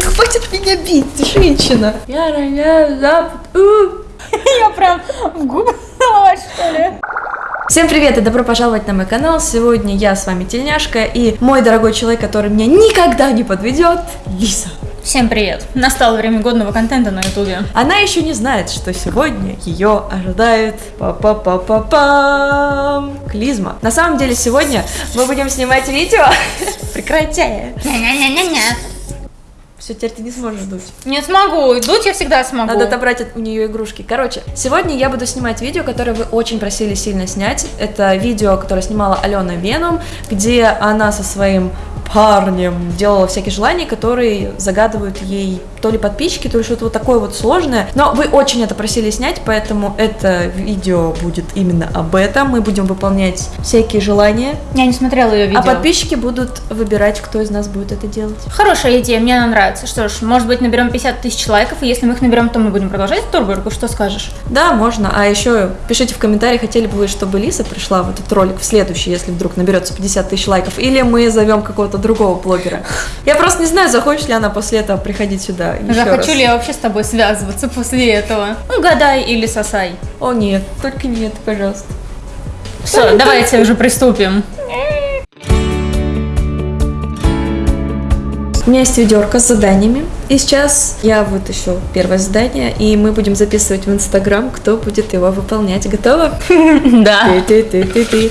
Да хватит меня бить, женщина. Я роняю запад. Я прям в губы что ли? Всем привет и добро пожаловать на мой канал. Сегодня я с вами Тельняшка и мой дорогой человек, который меня никогда не подведет, Лиса. Всем привет! Настало время годного контента на ютубе. Она еще не знает, что сегодня ее ожидает па па па па пам клизма. На самом деле сегодня мы будем снимать видео. Прекрати. Все, теперь ты не сможешь дуть. Не смогу, дуть я всегда смогу. Надо отобрать от- у нее игрушки. Короче, сегодня я буду снимать видео, которое вы очень просили сильно снять. Это видео, которое снимала Алена Веном, где она со своим парнем делала всякие желания, которые загадывают ей то ли подписчики, то ли что-то вот такое вот сложное. Но вы очень это просили снять, поэтому это видео будет именно об этом. Мы будем выполнять всякие желания, Я не смотрела ее видео. а подписчики будут выбирать, кто из нас будет это делать. Хорошая идея, мне она нравится. Что ж, может быть наберем 50 тысяч лайков, и если мы их наберем, то мы будем продолжать эту рубрику. Что скажешь? Да, можно. А еще пишите в комментариях, хотели бы вы, чтобы Лиса пришла в этот ролик в следующий, если вдруг наберется 50 тысяч лайков, или мы зовем какого-то другого блогера. Я просто не знаю, захочет ли она после этого приходить сюда Захочу раз. ли я вообще с тобой связываться после этого? Угадай или сосай. О нет, только нет, пожалуйста. Все, давайте уже приступим. У меня есть ведерко с заданиями, и сейчас я вытащу первое задание, и мы будем записывать в Инстаграм, кто будет его выполнять. Готово? Да. Ты-ты-ты-ты-ты.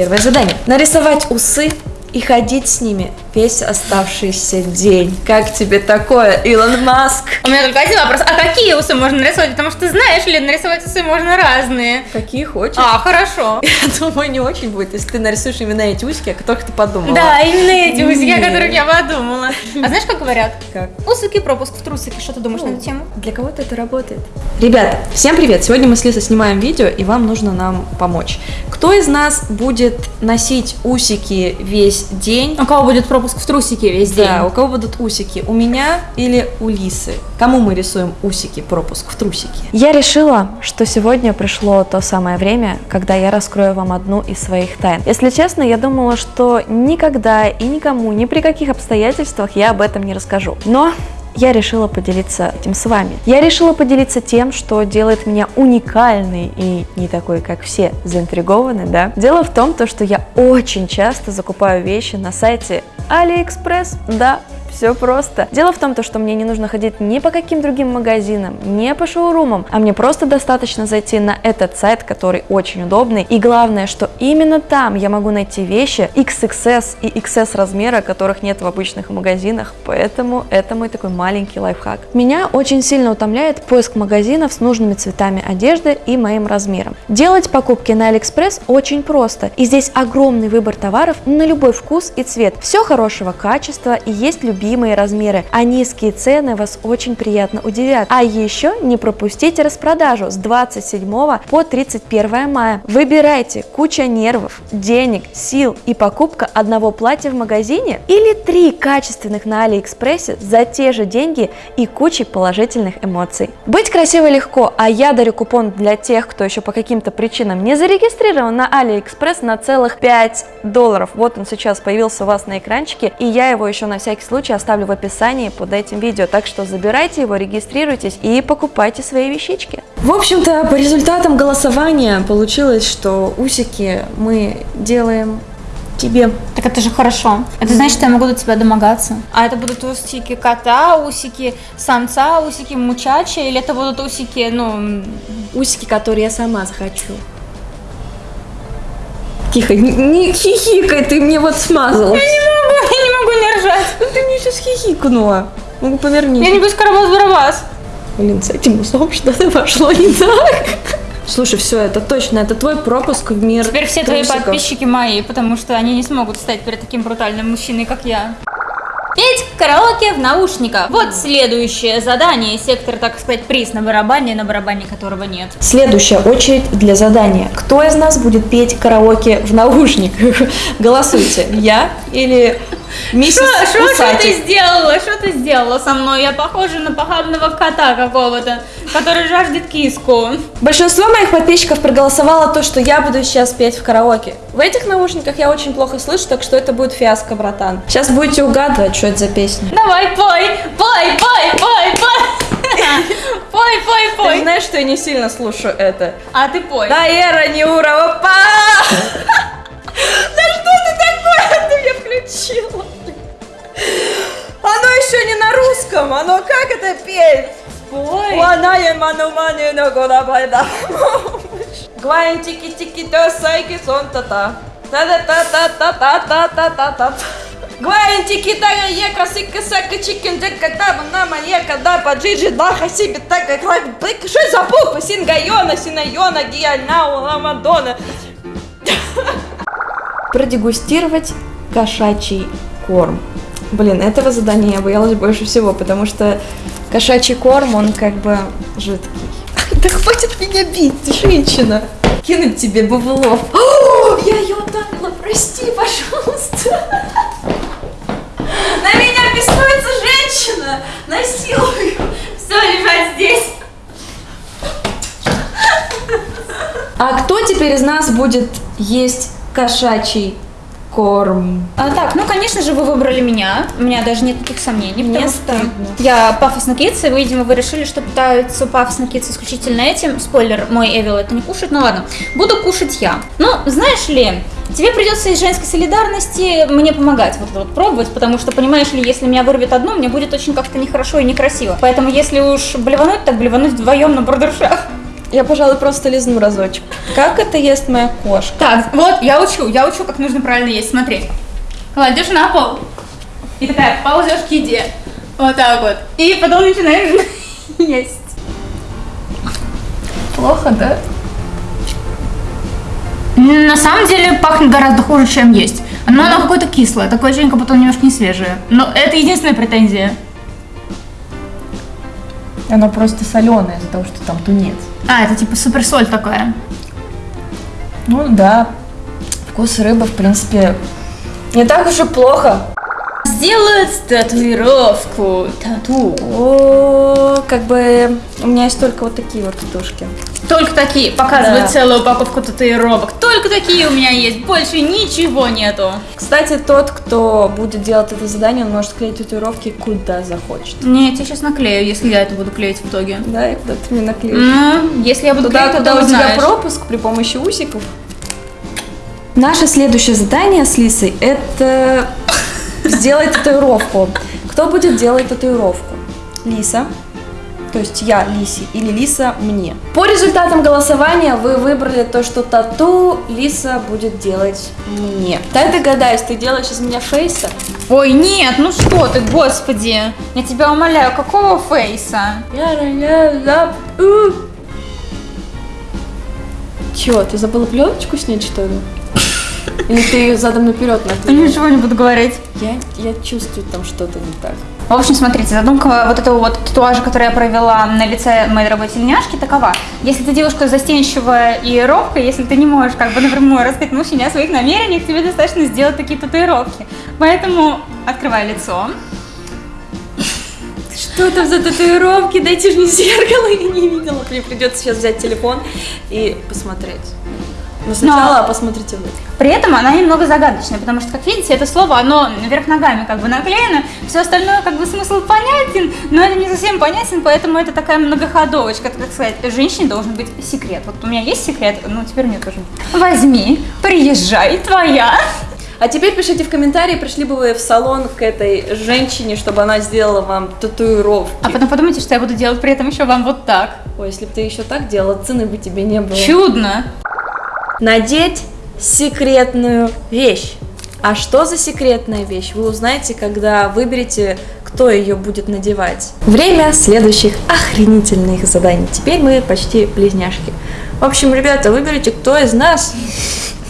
Первое задание. Нарисовать усы и ходить с ними весь оставшийся день. Как тебе такое, Илон Маск? У меня только один вопрос. А какие усы можно нарисовать? Потому что знаешь ли, нарисовать усы можно разные. Какие хочешь? А, хорошо. Я думаю, не очень будет, если ты нарисуешь именно эти усики, о которых ты подумала. Да, именно эти усики, о которых я подумала. А знаешь, как говорят? Как? Усики, пропуск в трусики. Что ты думаешь на эту тему? Для кого-то это работает. Ребята, всем привет! Сегодня мы с Лисой снимаем видео, и вам нужно нам помочь. Кто из нас будет носить усики весь день? У кого будет пропуск в трусики весь день? Да, у кого будут усики? У меня или у Лисы? Кому мы рисуем усики, пропуск в трусики? Я решила, что сегодня пришло то самое время, когда я раскрою вам одну из своих тайн. Если честно, я думала, что никогда и никому, ни при каких обстоятельствах я об этом не расскажу. Но я решила поделиться этим с вами. Я решила поделиться тем, что делает меня уникальной и не такой, как все, заинтригованной, да. Дело в том, то, что я очень часто закупаю вещи на сайте AliExpress, да, все просто. Дело в том, то, что мне не нужно ходить ни по каким другим магазинам, ни по шоурумам, а мне просто достаточно зайти на этот сайт, который очень удобный. И главное, что именно там я могу найти вещи XXS и XS размера, которых нет в обычных магазинах, поэтому это мой такой маленький лайфхак. Меня очень сильно утомляет поиск магазинов с нужными цветами одежды и моим размером. Делать покупки на AliExpress очень просто, и здесь огромный выбор товаров на любой вкус и цвет. Все хорошего качества и есть любимые размеры, а низкие цены вас очень приятно удивят. А еще не пропустите распродажу с 27 по 31 мая. Выбирайте куча нервов, денег, сил и покупка одного платья в магазине или три качественных на Алиэкспрессе за те же деньги и кучей положительных эмоций. Быть красивой легко, а я дарю купон для тех, кто еще по каким-то причинам не зарегистрирован на Алиэкспресс на целых 5 долларов. Вот он сейчас появился у вас на экранчике, и я его еще на всякий случай оставлю в описании под этим видео. Так что забирайте его, регистрируйтесь и покупайте свои вещички. В общем-то, по результатам голосования получилось, что усики мы делаем тебе. Так это же хорошо. Это значит, что я могу до тебя домогаться. А это будут усики кота, усики самца, усики мучача, или это будут усики, ну... Усики, которые я сама захочу. Тихо, не, не хихикай, ты мне вот смазал. Ну ты мне сейчас хихикнула. Ну поверни. Я не буду карабас-барабас. Блин, с этим усом что-то пошло не так. Слушай, все, это точно, это твой пропуск в мир Теперь все твои трусиков. подписчики мои, потому что они не смогут стать перед таким брутальным мужчиной, как я. Петь караоке в наушниках. Вот следующее задание. Сектор, так сказать, приз на барабане, на барабане которого нет. Следующая очередь для задания. Кто из нас будет петь караоке в наушниках? Голосуйте. Я или Миссис Что ты Усатик. сделала? Что ты сделала со мной? Я похожа на похабного кота какого-то, который жаждет киску. Большинство моих подписчиков проголосовало то, что я буду сейчас петь в караоке. В этих наушниках я очень плохо слышу, так что это будет фиаско, братан. Сейчас будете угадывать, что это за песня. Давай, пой, пой, пой, пой, пой. Пой, пой, Ты пой. знаешь, что я не сильно слушаю это. А ты пой. Да, Эра, не ура, опа! Да что ты такое ты включила? Оно еще не на русском, оно как это петь? Пой. Ланая ману мани на года байда. Гвайн тики тики то сайки сон та та. та та та та та та та та та та Гвайн тики тага ека сика сака чикен дека таба нама ека да па джиджи даха себе така клай бык. Что за буква? Сингайона, синайона, гиальнау, ламадона. Продегустировать кошачий корм. Блин, этого задания я боялась больше всего, потому что кошачий корм, он как бы жидкий. Да хватит меня бить, женщина! Кинуть тебе бывлов. О, я ее ударила, прости, пожалуйста. На меня беснуется женщина! Насилую! Все, лежать здесь. А кто теперь из нас будет есть кошачий корм? А, так, ну, конечно же, вы выбрали меня. У меня даже нет никаких сомнений. Что стыдно. Я пафосно кидс, и, видимо, вы решили, что пытаются пафосно кидс исключительно этим. Спойлер, мой Эвил это не кушает, ну ладно. Буду кушать я. Ну, знаешь ли, тебе придется из женской солидарности мне помогать вот вот пробовать, потому что, понимаешь ли, если меня вырвет одну, мне будет очень как-то нехорошо и некрасиво. Поэтому, если уж блевануть, так блевануть вдвоем на бордершах. Я, пожалуй, просто лизну разочек. Как это ест моя кошка? Так, вот, я учу, я учу, как нужно правильно есть. Смотри. Кладешь на пол. И такая ползешь к еде. Вот так вот. И потом начинаешь есть. Плохо, да? На самом деле пахнет гораздо хуже, чем есть. Но оно какое-то кислое, такое ощущение, как будто оно немножко не свежее. Но это единственная претензия. Оно просто соленое из-за того, что там тунец. А, это типа суперсоль такая. Ну да, вкус рыбы, в принципе, Не так уж и плохо. Сделать татуировку, тату. О, как бы у меня есть только вот такие вот татушки. Только такие, показывают Да. целую упаковку татуировок. Только такие у меня есть, больше ничего нету. Кстати, тот, кто будет делать это задание, он может клеить татуировки куда захочет. Нет, я сейчас наклею, если я это буду клеить в итоге. Да, и куда ты мне наклеишь? Ну, если я буду Туда, клеить, куда у тебя пропуск при помощи усиков. Наше следующее задание с Лисой – это сделать татуировку. Кто будет делать татуировку? Лиса, то есть я Лисе или Лиса мне. По результатам голосования вы выбрали то, что тату Лиса будет делать мне. Дай догадаюсь, ты делаешь из меня фейса? Ой, нет, ну что ты, господи. Я тебя умоляю, какого фейса? Чё, ты забыла пленочку снять, что ли? Или ты ее задом наперед Я наклеила? ничего не буду говорить. Я, я чувствую там что-то не так. В общем, смотрите, задумка вот этого вот татуажа, который я провела на лице моей дорогой тельняшки, такова. Если ты девушка застенчивая и робкая, если ты не можешь как бы напрямую рассказать мужчине о своих намерениях, тебе достаточно сделать такие татуировки. Поэтому открывай лицо. Что там за татуировки? Дайте же мне зеркало, я не видела. Мне придется сейчас взять телефон и посмотреть. Но сначала посмотрите вы. При этом она немного загадочная, потому что, как видите, это слово, оно вверх ногами как бы наклеено, все остальное как бы смысл понятен, но это не совсем понятен, поэтому это такая многоходовочка, так сказать, женщине должен быть секрет. Вот у меня есть секрет, ну теперь у нее тоже. Возьми, приезжай, твоя. А теперь пишите в комментарии, пришли бы вы в салон к этой женщине, чтобы она сделала вам татуировки. А потом подумайте, что я буду делать при этом еще вам вот так. Ой, если бы ты еще так делала, цены бы тебе не было. Чудно. Надеть секретную вещь. А что за секретная вещь, вы узнаете, когда выберете, кто ее будет надевать. Время следующих охренительных заданий. Теперь мы почти близняшки. В общем, ребята, выберите, кто из нас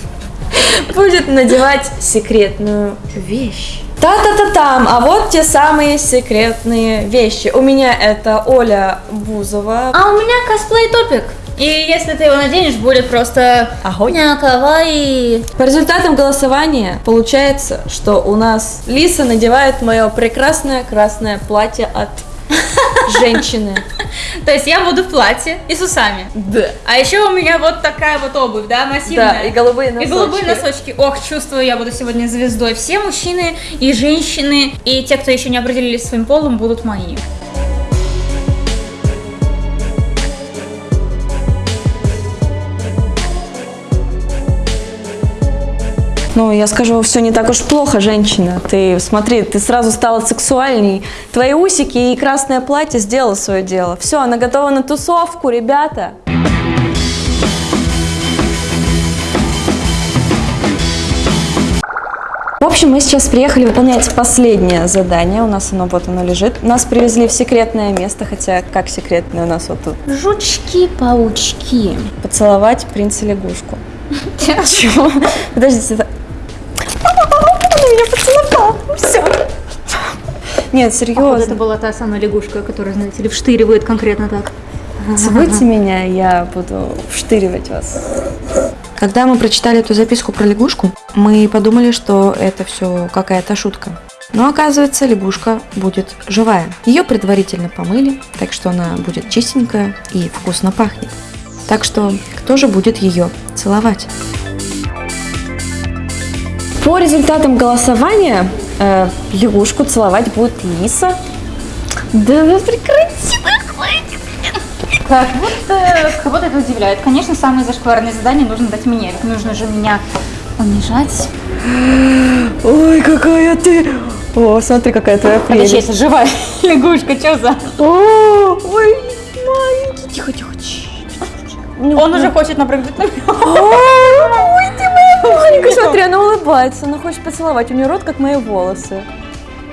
будет надевать секретную вещь. Та-та-та-там, а вот те самые секретные вещи. У меня это Оля Бузова. А у меня косплей топик. И если ты его наденешь, будет просто... Огонь. Кавай. По результатам голосования получается, что у нас Лиса надевает мое прекрасное красное платье от женщины. То есть я буду в платье и с усами. Да. А еще у меня вот такая вот обувь, да, массивная. Да, и голубые И носочки. голубые носочки. Ох, чувствую, я буду сегодня звездой. Все мужчины и женщины, и те, кто еще не определились своим полом, будут мои. Ну, я скажу, все не так уж плохо, женщина. Ты смотри, ты сразу стала сексуальней. Твои усики и красное платье сделало свое дело. Все, она готова на тусовку, ребята. В общем, мы сейчас приехали выполнять последнее задание. У нас оно вот оно лежит. Нас привезли в секретное место, хотя как секретное у нас вот тут. Жучки-паучки. Поцеловать принца лягушку. Чего? Подождите. Это- меня поцеловал. Все. Нет, серьезно. была та самая лягушка, которая, знаете ли, вштыривает конкретно так. Целуйте меня, я буду вштыривать вас. Когда мы прочитали эту записку про лягушку, мы подумали, что это все какая-то шутка. Но оказывается, лягушка будет живая. Ее предварительно помыли, так что она будет чистенькая и вкусно пахнет. Так что кто же будет ее целовать? По результатам голосования э, лягушку целовать будет Лиса. Да вы прекрати, Как будто кого-то это удивляет. Конечно, самые зашкварные задания нужно дать мне. Ведь нужно же меня унижать. Ой, какая ты! О, смотри, какая твоя Подожди, прелесть. это живая лягушка, что за? О, ой, маленький, тихо, тихо. Он уже хочет напрыгнуть на меня. Маленькая. Смотри, она улыбается, она хочет поцеловать. У нее рот, как мои волосы.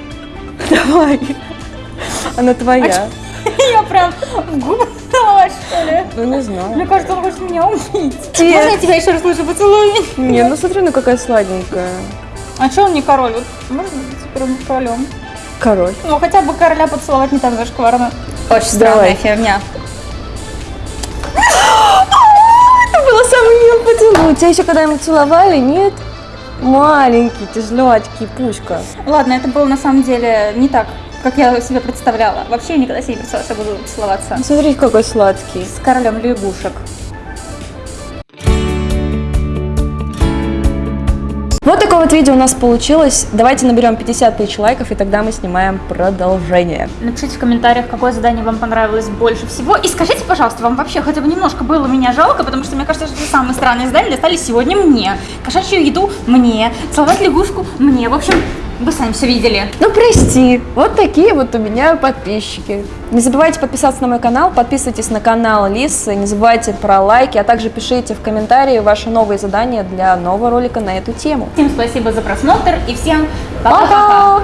Давай. Она твоя. Я прям в губы целовать, что ли? Ну, не знаю. Мне кажется, он хочет меня убить. Можно я тебя еще раз лучше поцелую? Не, ну смотри, ну какая сладенькая. А что он не король? Вот можно быть теперь королем? Король. Ну, хотя бы короля поцеловать не так зашкварно. Очень странная фигня. Самый милый поцелуй. Тебя еще когда-нибудь целовали, нет? Маленький, злётький, пушка. Ладно, это было на самом деле не так, как я себе представляла. Вообще я никогда себе не представляла, что буду целоваться Смотри, какой сладкий. с королем лягушек. Такое вот видео у нас получилось. Давайте наберем 50 тысяч лайков, и тогда мы снимаем продолжение. Напишите в комментариях, какое задание вам понравилось больше всего. И скажите, пожалуйста, вам вообще хотя бы немножко было меня жалко, потому что мне кажется, что самые странные задания достались сегодня мне. Кошачью еду мне, целовать лягушку мне. В общем, вы сами все видели. Ну прости, вот такие вот у меня подписчики. Не забывайте подписаться на мой канал, подписывайтесь на канал Лисы, не забывайте про лайки, а также пишите в комментарии ваши новые задания для нового ролика на эту тему. Всем спасибо за просмотр и всем пока-пока. Пока!